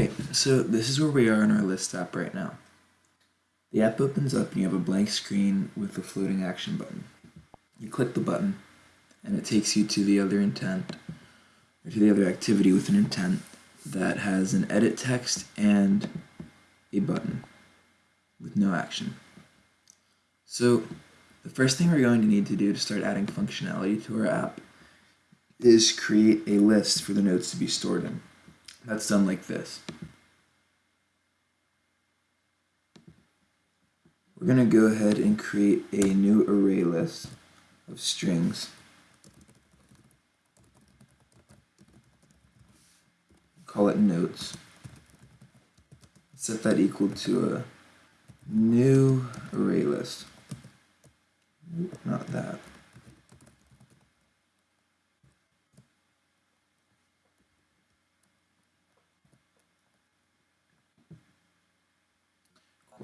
Alright, so this is where we are in our list app right now. The app opens up and you have a blank screen with a floating action button. You click the button and it takes you to the other intent, or to the other activity with an intent that has an edit text and a button with no action. So the first thing we're going to need to do to start adding functionality to our app is create a list for the notes to be stored in. That's done like this. We're going to go ahead and create a new array list of strings. Call it notes. Set that equal to a new array list. Not that.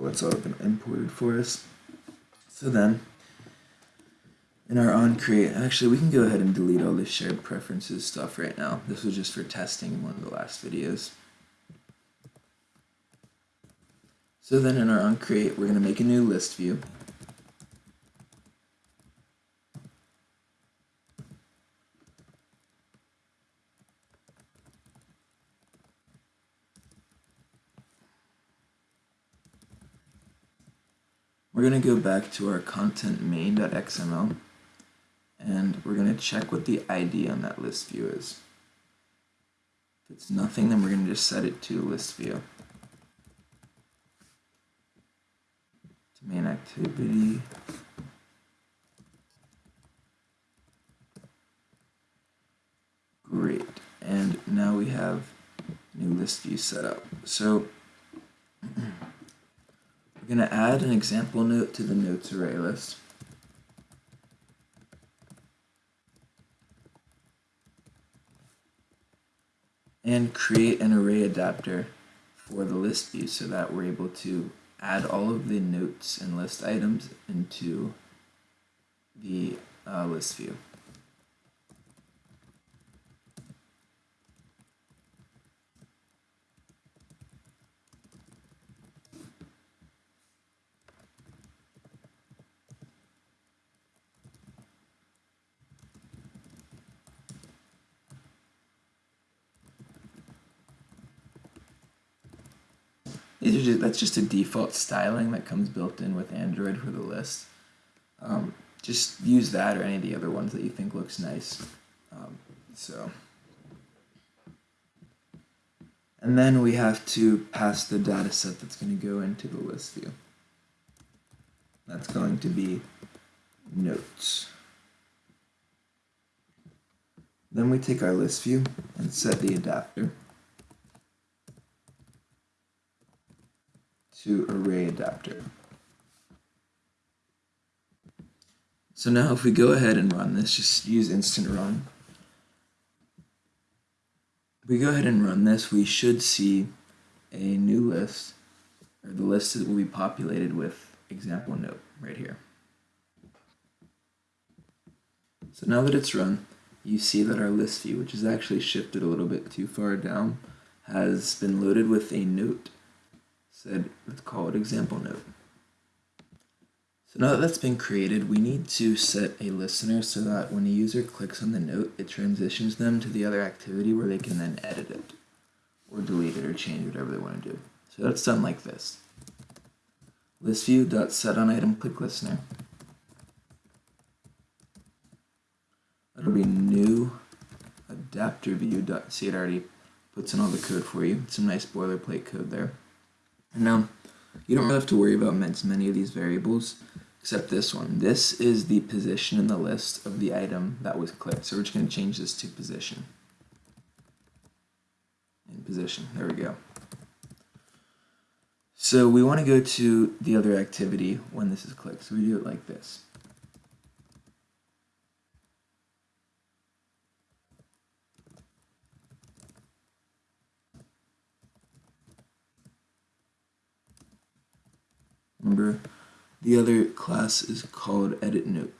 Well, that's all been imported for us. So then, in our on create, actually we can go ahead and delete all this shared preferences stuff right now. This was just for testing in one of the last videos. So then in our on create, we're going to make a new list view. We're going to go back to our content main.xml and we're going to check what the ID on that list view is. If it's nothing, then we're going to just set it to list view. To main activity. Great. And now we have new list view set up. So we're going to add an example note to the notes array list. And create an array adapter for the list view so that we're able to add all of the notes and list items into the uh, list view. Just, that's just a default styling that comes built in with Android for the list. Um, just use that or any of the other ones that you think looks nice. Um, so, and then we have to pass the data set that's going to go into the list view. That's going to be notes. Then we take our list view and set the adapter. To array adapter. So now if we go ahead and run this, just use instant run. If we go ahead and run this, we should see a new list, or the list that will be populated with example note right here. So now that it's run, you see that our list view, which is actually shifted a little bit too far down, has been loaded with a note said, let's call it example note. So now that that's been created, we need to set a listener so that when a user clicks on the note, it transitions them to the other activity where they can then edit it or delete it or change whatever they want to do. So that's done like this. ListView.set on item click listener. That'll be new adapter view. See, it already puts in all the code for you. Some nice boilerplate code there. Now, you don't hmm. really have to worry about many of these variables, except this one. This is the position in the list of the item that was clicked. So we're just going to change this to position. In position, there we go. So we want to go to the other activity when this is clicked. So we do it like this. Remember, the other class is called edit note.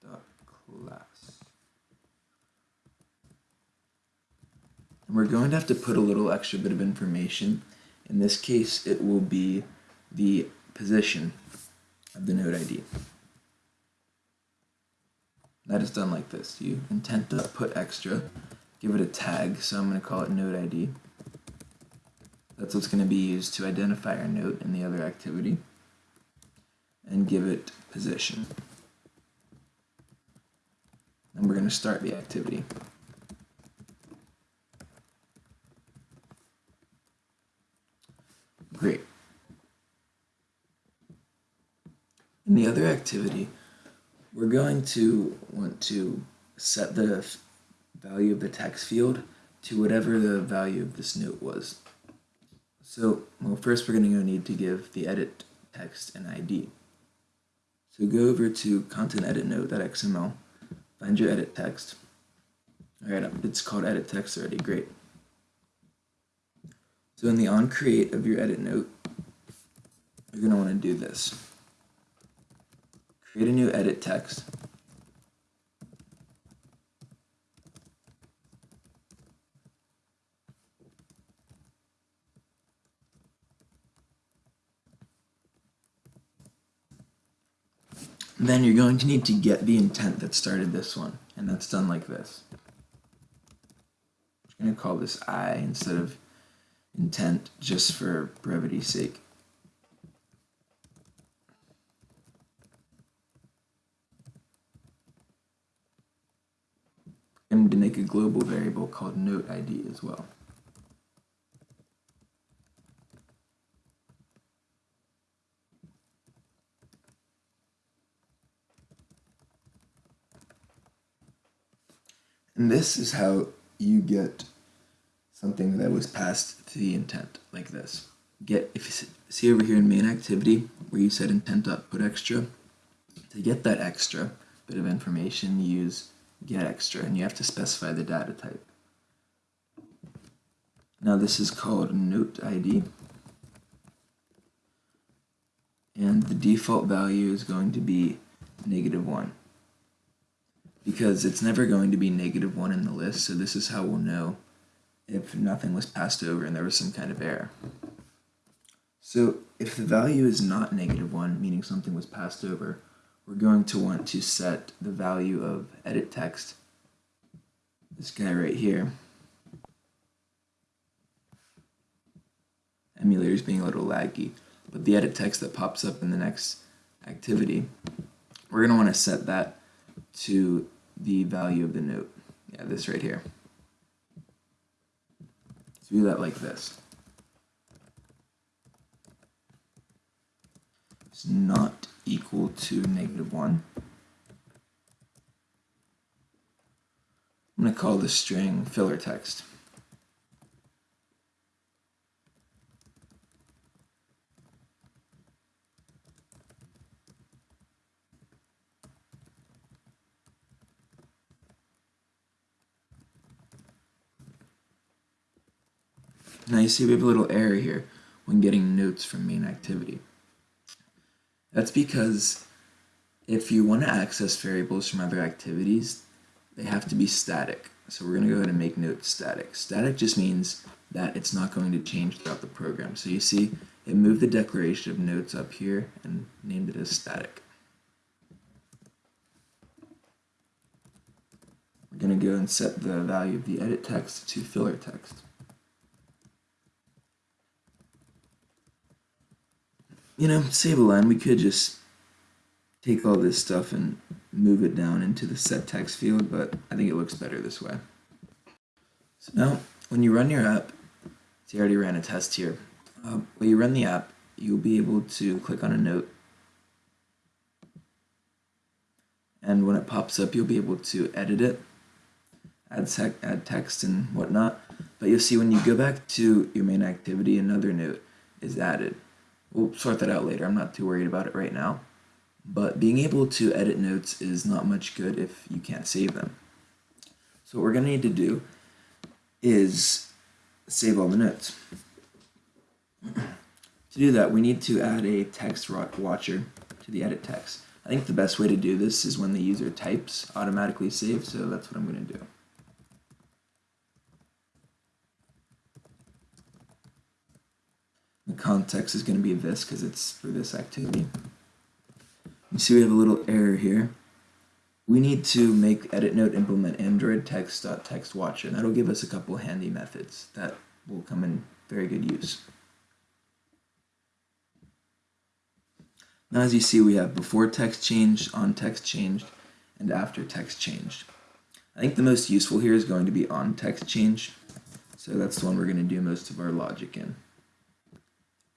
Dot class. And we're going to have to put a little extra bit of information. In this case, it will be the position of the note ID. That is done like this. You intent to put extra, give it a tag, so I'm going to call it note ID. That's what's going to be used to identify our note in the other activity. And give it position. And we're going to start the activity. Great. In the other activity, we're going to want to set the value of the text field to whatever the value of this note was. So, well, first we're going to need to give the edit text an ID. So go over to content edit note.xml, find your edit text. Alright, it's called edit text already, great. So in the on create of your edit note, you're going to want to do this. Create a new edit text. Then you're going to need to get the intent that started this one, and that's done like this. I'm going to call this I instead of intent just for brevity's sake. And to make a global variable called note ID as well. And this is how you get something that was passed to the intent, like this. Get if you see over here in main activity where you said intent dot put extra, to get that extra bit of information, use get extra, and you have to specify the data type. Now this is called note ID, and the default value is going to be negative one because it's never going to be negative 1 in the list, so this is how we'll know if nothing was passed over and there was some kind of error. So if the value is not negative 1, meaning something was passed over, we're going to want to set the value of edit text, this guy right here. Emulator is being a little laggy, but the edit text that pops up in the next activity, we're going to want to set that to the value of the note. Yeah, this right here. So do that like this. It's not equal to negative 1. I'm going to call this string filler text. Now you see we have a little error here when getting notes from main activity. That's because if you want to access variables from other activities, they have to be static. So we're going to go ahead and make notes static. Static just means that it's not going to change throughout the program. So you see it moved the declaration of notes up here and named it as static. We're going to go and set the value of the edit text to filler text. You know, save a line. We could just take all this stuff and move it down into the set text field, but I think it looks better this way. So now, when you run your app, see I already ran a test here. Um, when you run the app, you'll be able to click on a note. And when it pops up, you'll be able to edit it, add, add text and whatnot. But you'll see when you go back to your main activity, another note is added. We'll sort that out later. I'm not too worried about it right now. But being able to edit notes is not much good if you can't save them. So what we're going to need to do is save all the notes. to do that, we need to add a text watcher to the edit text. I think the best way to do this is when the user types automatically save, so that's what I'm going to do. Context is going to be this because it's for this activity. You see we have a little error here. We need to make edit note implement android text.text watcher. And that'll give us a couple handy methods that will come in very good use. Now as you see we have before text changed, on text changed, and after text changed. I think the most useful here is going to be on text change. So that's the one we're going to do most of our logic in.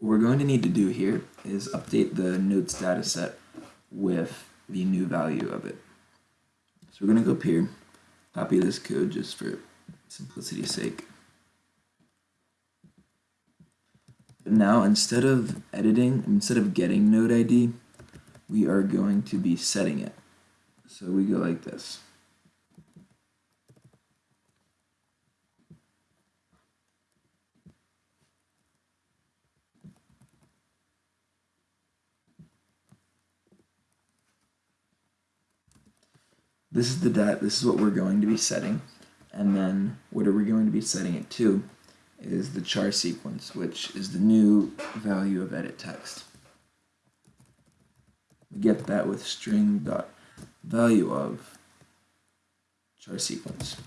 What we're going to need to do here is update the notes data set with the new value of it. So we're going to go up here, copy this code just for simplicity's sake. But now instead of editing, instead of getting note ID, we are going to be setting it. So we go like this. This is the dat this is what we're going to be setting. And then what are we going to be setting it to is the char sequence, which is the new value of edit text. We get that with string dot value of char sequence.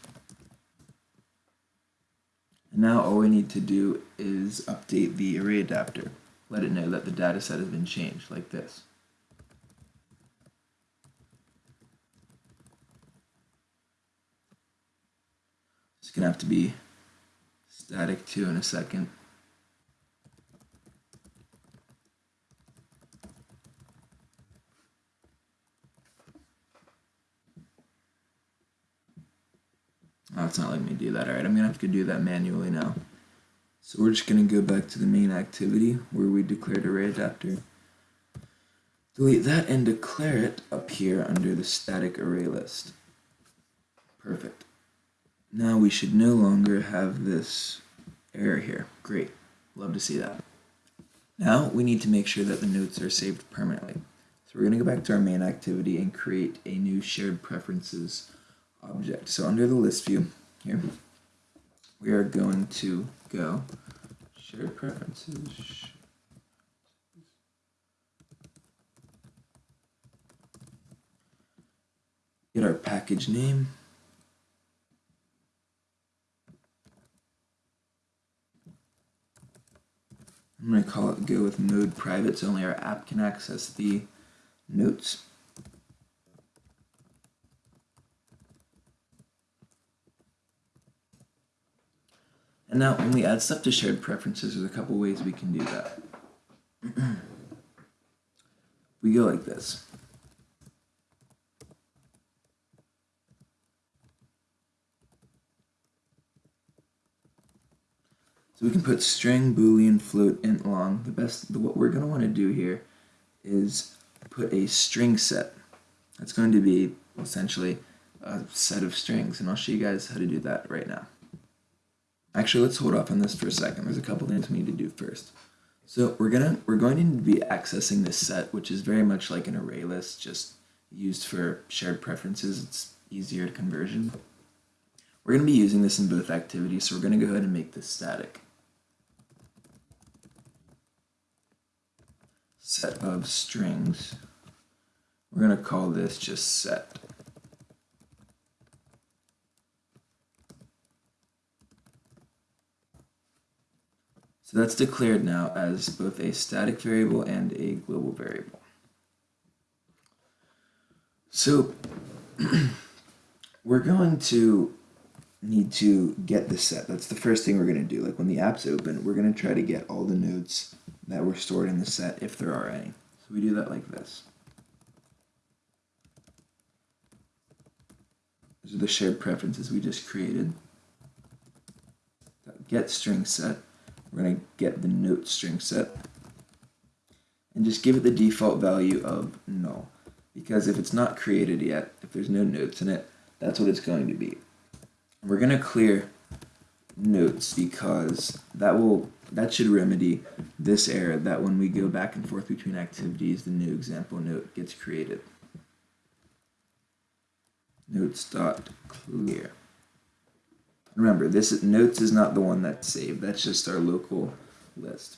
And now all we need to do is update the array adapter. Let it know that the data set has been changed, like this. To have to be static 2 in a second. Oh, it's not letting me do that. Alright, I'm going to have to do that manually now. So we're just to go back to the main activity where we declared array adapter. Delete that and declare it up here under the static array list. Perfect. Now we should no longer have this error here. Great. Love to see that. Now we need to make sure that the notes are saved permanently. So we're going to go back to our main activity and create a new shared preferences object. So under the list view here, we are going to go shared preferences. Get our package name. Call it go with mode private so only our app can access the notes. And now when we add stuff to shared preferences, there's a couple ways we can do that. we go like this. So we can put string, boolean, float, int, long. The best, what we're going to want to do here is put a string set. That's going to be essentially a set of strings, and I'll show you guys how to do that right now. Actually, let's hold off on this for a second. There's a couple things we need to do first. So we're gonna we're going to be accessing this set, which is very much like an array list, just used for shared preferences. It's easier to conversion. We're going to be using this in both activities, so we're going to go ahead and make this static. Set of strings. We're going to call this just set. So that's declared now as both a static variable and a global variable. So we're going to need to get the set. That's the first thing we're going to do. Like when the app's open, we're going to try to get all the nodes that were stored in the set if there are any. So we do that like this. These are the shared preferences we just created. Get string set. We're going to get the note string set. And just give it the default value of null. Because if it's not created yet, if there's no notes in it, that's what it's going to be. We're going to clear notes because that will that should remedy this error that when we go back and forth between activities, the new example note gets created. Notes dot clear. Remember, this is, notes is not the one that's saved. That's just our local list.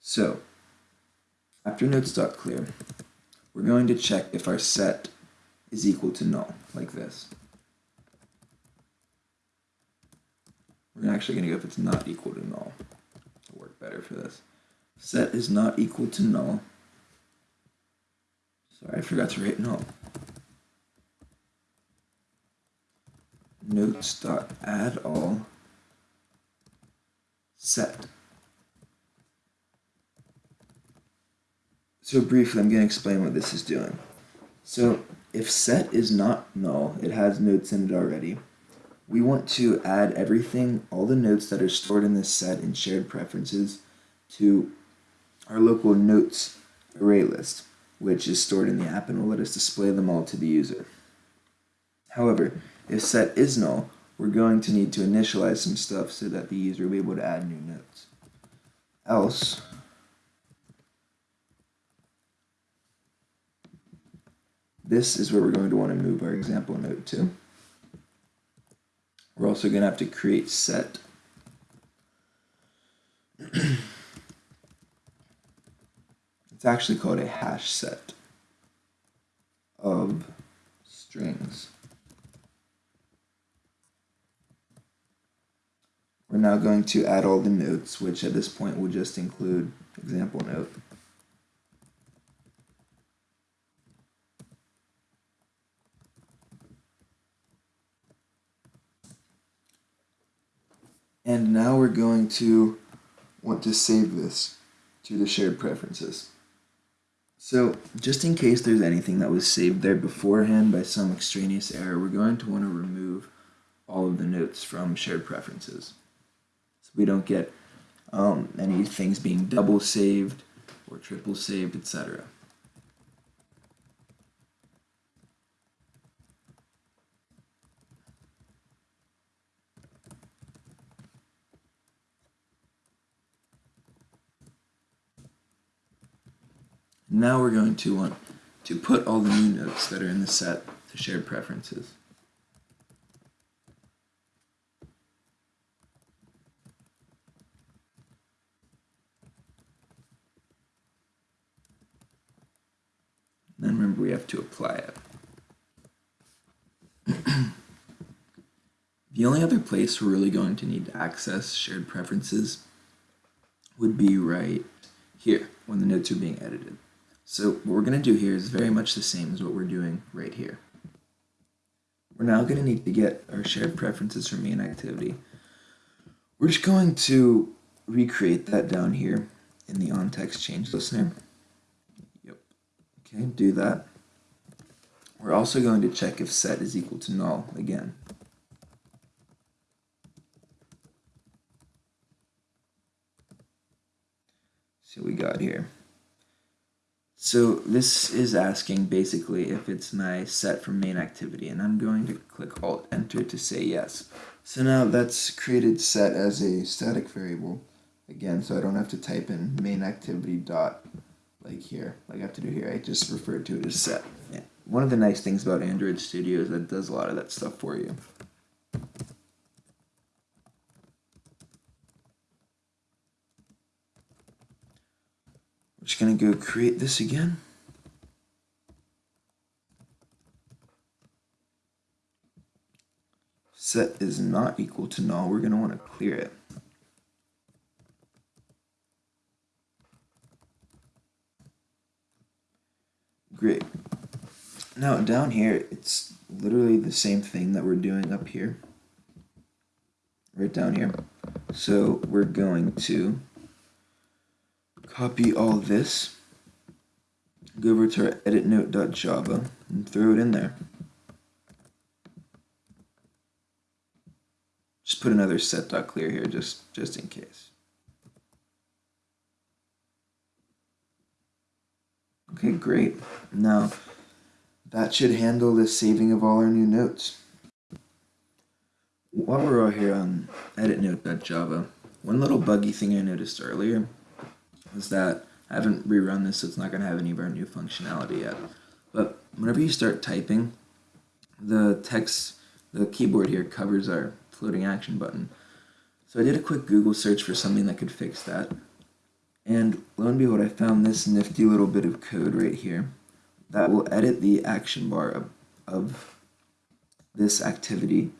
So, after notes dot clear, we're going to check if our set is equal to null, like this. We're actually going to go if it's not equal to null. It'll work better for this. Set is not equal to null. Sorry, I forgot to write null. Notes dot add all set. So briefly, I'm going to explain what this is doing. So if set is not null, it has notes in it already, we want to add everything, all the notes that are stored in this set in shared preferences to our local notes array list, which is stored in the app and will let us display them all to the user. However, if set is null, we're going to need to initialize some stuff so that the user will be able to add new notes. Else, This is where we're going to want to move our example note to. We're also going to have to create set. it's actually called a hash set of strings. We're now going to add all the notes, which at this point will just include example note. And now we're going to want to save this to the shared preferences. So just in case there's anything that was saved there beforehand by some extraneous error, we're going to want to remove all of the notes from shared preferences. So we don't get um, any things being double saved or triple saved, etc. Now we're going to want to put all the new notes that are in the set to shared preferences. Then remember we have to apply it. the only other place we're really going to need to access shared preferences would be right here when the notes are being edited. So what we're going to do here is very much the same as what we're doing right here. We're now going to need to get our shared preferences from main activity. We're just going to recreate that down here in the on-text change listener. Yep. Okay, do that. We're also going to check if set is equal to null again. So we got here. So this is asking basically if it's my set from main activity and I'm going to click Alt Enter to say yes. So now that's created set as a static variable again so I don't have to type in main activity dot like here like I have to do here I just refer to it as set. Yeah. One of the nice things about Android Studio is that it does a lot of that stuff for you. Just going to go create this again. Set is not equal to null. We're going to want to clear it. Great. Now down here, it's literally the same thing that we're doing up here. Right down here. So we're going to copy all this, go over to our editnote.java and throw it in there. Just put another set.clear here just, just in case. Okay, great. Now, that should handle the saving of all our new notes. While we're all here on editnote.java, one little buggy thing I noticed earlier is that I haven't rerun this, so it's not going to have any of our new functionality yet. But whenever you start typing, the text, the keyboard here covers our floating action button. So I did a quick Google search for something that could fix that. And lo and behold, I found this nifty little bit of code right here that will edit the action bar of, of this activity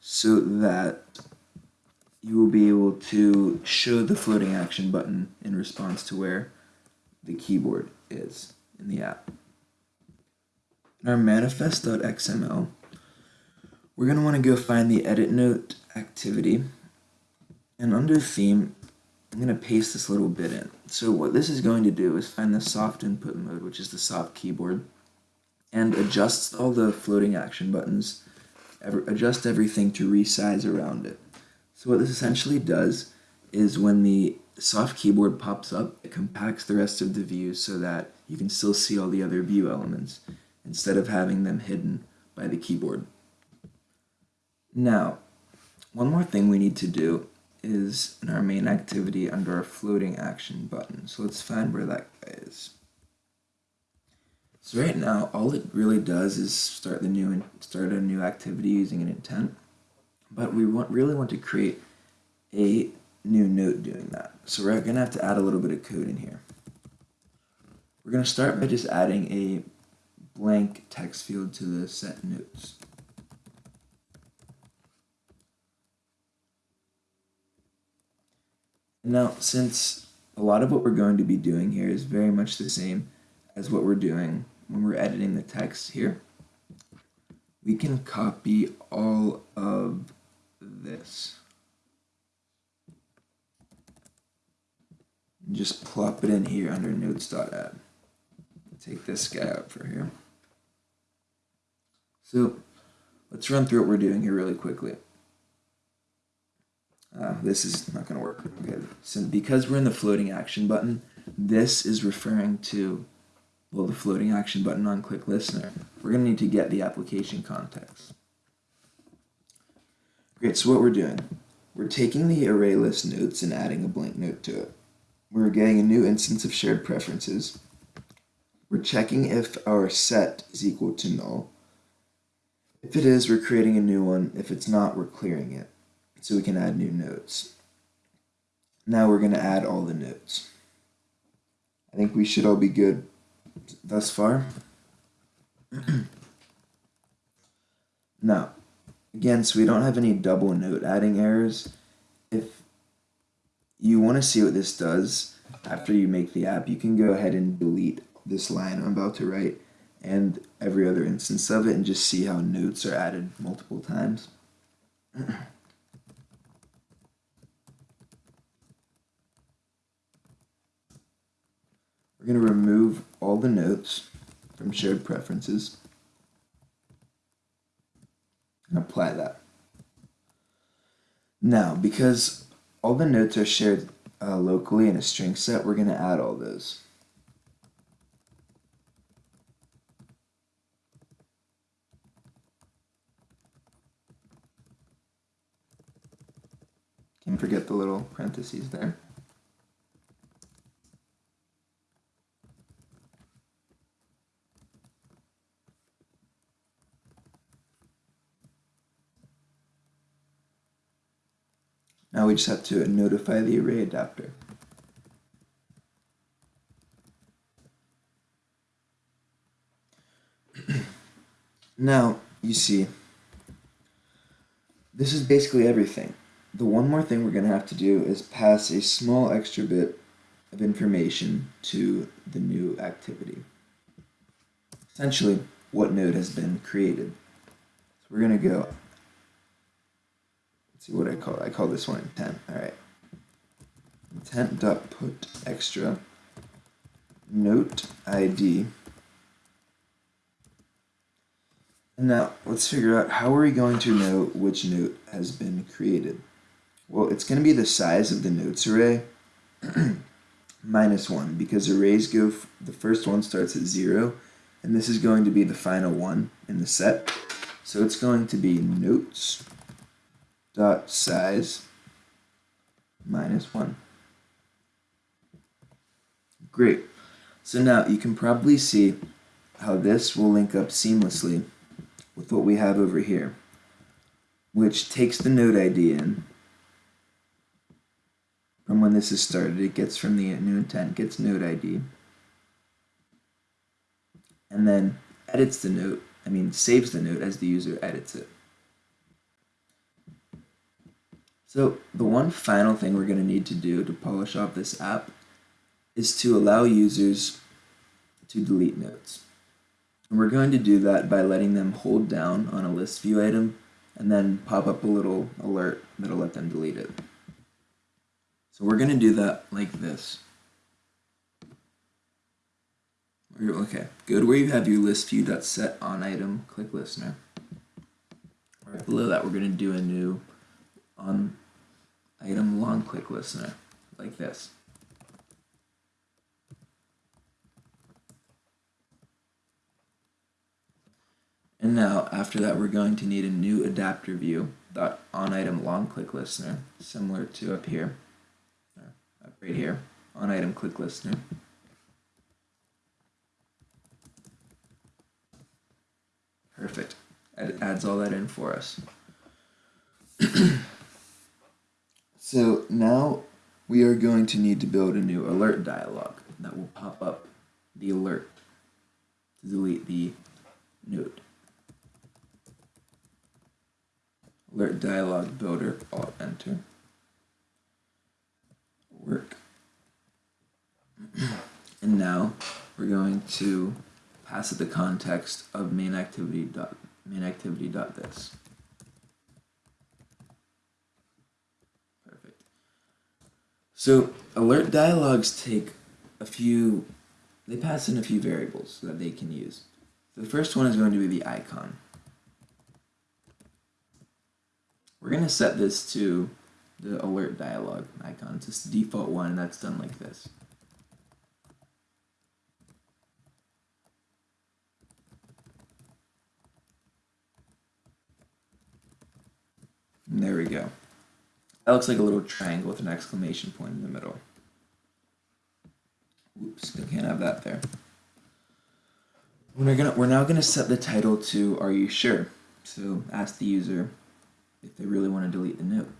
so that you will be able to show the floating action button in response to where the keyboard is in the app. In our manifest.xml, we're going to want to go find the edit note activity and under theme I'm going to paste this little bit in. So what this is going to do is find the soft input mode, which is the soft keyboard, and adjust all the floating action buttons, adjust everything to resize around it. So what this essentially does is when the soft keyboard pops up, it compacts the rest of the view so that you can still see all the other view elements instead of having them hidden by the keyboard. Now, one more thing we need to do is in our main activity under our floating action button. So let's find where that guy is. So right now, all it really does is start the new and start a new activity using an intent, but we want really want to create a new note doing that. So we're gonna have to add a little bit of code in here. We're gonna start by just adding a blank text field to the set notes. Now, since a lot of what we're going to be doing here is very much the same as what we're doing when we're editing the text here, we can copy all of this. And just plop it in here under notes.add. Take this guy out for here. So let's run through what we're doing here really quickly. Uh, this is not going to work. Okay. So because we're in the floating action button, this is referring to, well, the floating action button on click listener. We're going to need to get the application context. Great, so what we're doing, we're taking the array list notes and adding a blank note to it. We're getting a new instance of shared preferences. We're checking if our set is equal to null. If it is, we're creating a new one. If it's not, we're clearing it so we can add new notes. Now we're going to add all the notes. I think we should all be good thus far. now, again, so we don't have any double note adding errors. If you want to see what this does after you make the app, you can go ahead and delete this line I'm about to write and every other instance of it and just see how notes are added multiple times. We're going to remove all the notes from shared preferences and apply that. Now, because all the notes are shared uh, locally in a string set, we're going to add all those. Can't forget the little parentheses there. Have to notify the array adapter. now, you see, this is basically everything. The one more thing we're going to have to do is pass a small extra bit of information to the new activity. Essentially, what node has been created. So we're going to go see what I call. I call this one intent. All right. Intent dot put extra note ID. And now let's figure out how are we going to know which note has been created. Well, it's going to be the size of the notes array minus 1 because arrays go, the first one starts at 0 and this is going to be the final one in the set. So it's going to be notes dot size minus 1. Great. So now you can probably see how this will link up seamlessly with what we have over here, which takes the note ID in, from when this is started. It gets from the new intent, gets note ID, and then edits the note, I mean saves the note as the user edits it. So the one final thing we're going to need to do to polish off this app is to allow users to delete notes. And we're going to do that by letting them hold down on a list view item and then pop up a little alert that'll let them delete it. So we're going to do that like this. Okay, go to where you have your list view set on item, click listener. Right below that, we're going to do a new on item long click listener like this. And now, after that, we're going to need a new adapter view dot on item long click listener, similar to up here, up right here, on item click listener. Perfect. It adds all that in for us. so now we are going to need to build a new alert dialog that will pop up the alert to delete the node. Alert dialog builder, alt enter. Work. and now we're going to pass it the context of main activity dot main activity dot this. Perfect. So alert dialogues take a few, they pass in a few variables that they can use. The first one is going to be the icon. We're going to set this to the alert dialog icon. It's just default one that's done like this. And there we go. That looks like a little triangle with an exclamation point in the middle. Oops, I can't have that there. We're, gonna, we're now going to set the title to Are You Sure? So ask the user if they really want to delete the note.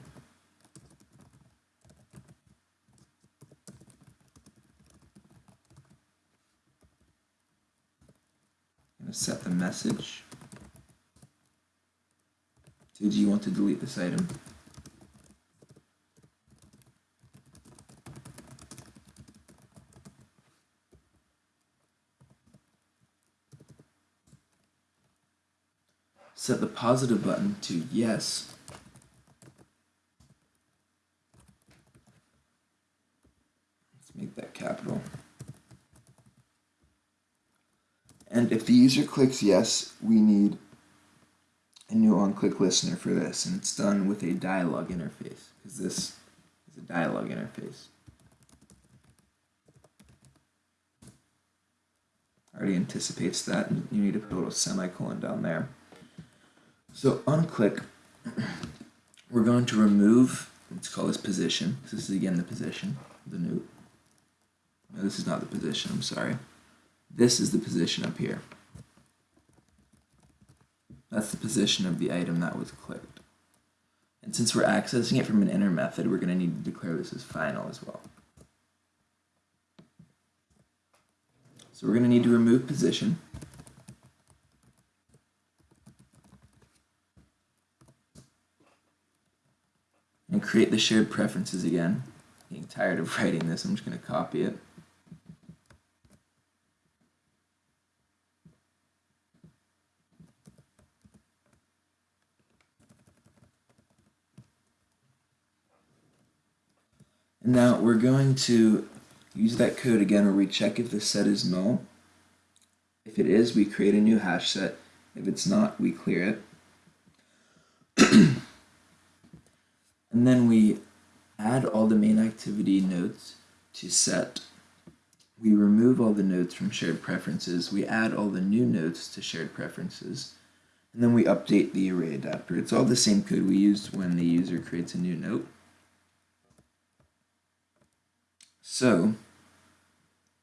To set the message do you want to delete this item? Set the positive button to yes. Let's make that capital. And if the user clicks yes, we need a new on-click listener for this, and it's done with a dialog interface, because this is a dialog interface. Already anticipates that, you need to put a little semicolon down there. So on click, we're going to remove, let's call this position, this is again the position, the new, no this is not the position, I'm sorry. This is the position up here. That's the position of the item that was clicked. And since we're accessing it from an inner method, we're going to need to declare this as final as well. So we're going to need to remove position. And create the shared preferences again. I'm getting tired of writing this, I'm just going to copy it. And now we're going to use that code again where we check if the set is null. If it is, we create a new hash set. If it's not, we clear it. And then we add all the main activity nodes to set. We remove all the nodes from shared preferences. We add all the new nodes to shared preferences. And then we update the array adapter. It's all the same code we used when the user creates a new note. So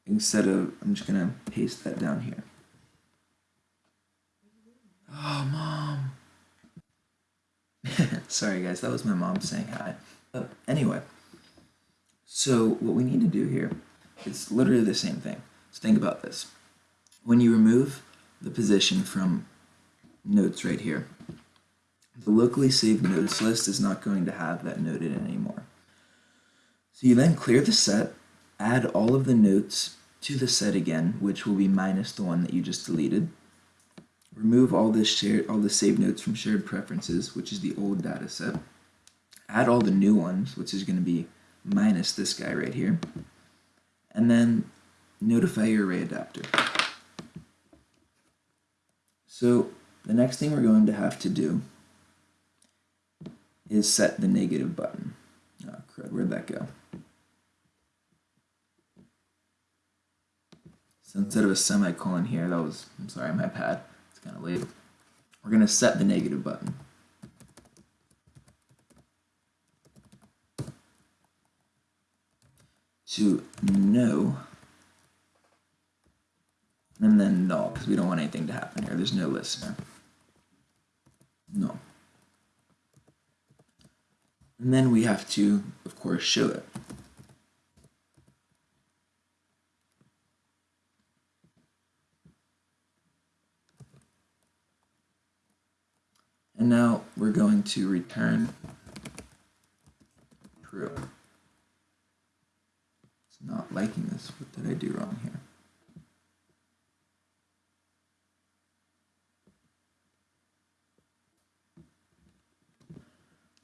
instead of, I'm just going to paste that down here. Oh, mom. Sorry, guys, that was my mom saying hi. But anyway, So what we need to do here is literally the same thing. So think about this. When you remove the position from notes right here, the locally saved notes list is not going to have that note in anymore. So you then clear the set, add all of the notes to the set again, which will be minus the one that you just deleted. Remove all this shared, all the saved notes from shared preferences, which is the old data set. Add all the new ones, which is going to be minus this guy right here. And then notify your array adapter. So the next thing we're going to have to do is set the negative button. Oh crud, where'd that go? So instead of a semicolon here, that was, I'm sorry, my pad, We're going to set the negative button. To no, and then null, because we don't want anything to happen here. There's no listener. No. And then we have to, of course, show it. And now we're going to return true. It's not liking this. What did I do wrong here?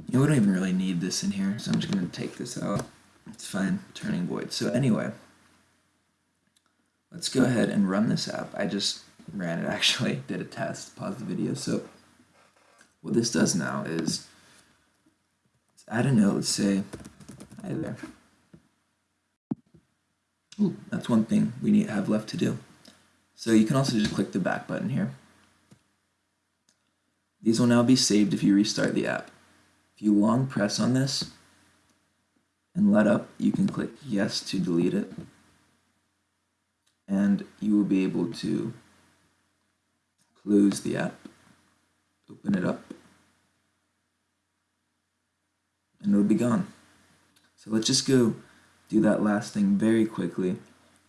You know, we don't even really need this in here, so I'm just going to take this out. It's fine, turning void. So anyway, let's go ahead and run this app. I just ran it actually, did a test, pause the video. So what this does now is add a note, let's say, hi there. Ooh, that's one thing we need have left to do. So you can also just click the back button here. These will now be saved if you restart the app. If you long press on this and let up, you can click yes to delete it. And you will be able to close the app, open it up, and it'll be gone. So let's just go do that last thing very quickly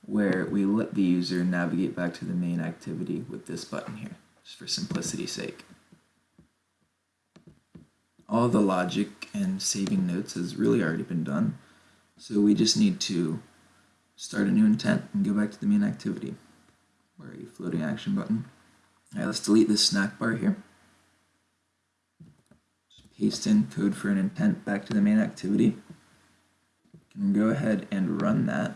where we let the user navigate back to the main activity with this button here, just for simplicity's sake all the logic and saving notes has really already been done. So we just need to start a new intent and go back to the main activity. Where are you? Floating action button. Alright, let's delete this snack bar here. Paste in code for an intent back to the main activity. Can go ahead and run that.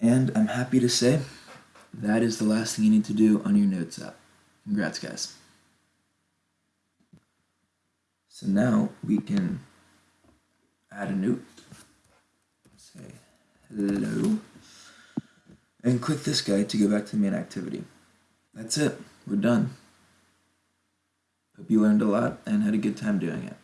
And I'm happy to say that is the last thing you need to do on your Notes app. Congrats, guys. So now we can add a note, say hello, and click this guy to go back to the main activity. That's it, we're done. Hope you learned a lot and had a good time doing it.